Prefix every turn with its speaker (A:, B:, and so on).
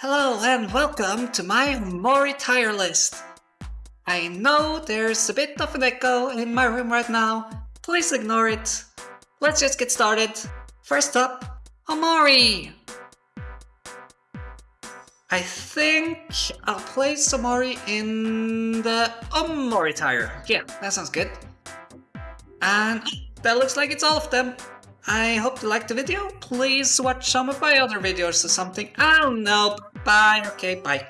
A: Hello and welcome to my Omori tier list. I know there's a bit of an echo in my room right now, please ignore it. Let's just get started. First up, Omori! I think I'll place Omori in the Omori tier. Yeah, that sounds good. And that looks like it's all of them. I hope you liked the video. Please watch some of my other videos or something. I don't know. Bye. Okay, bye.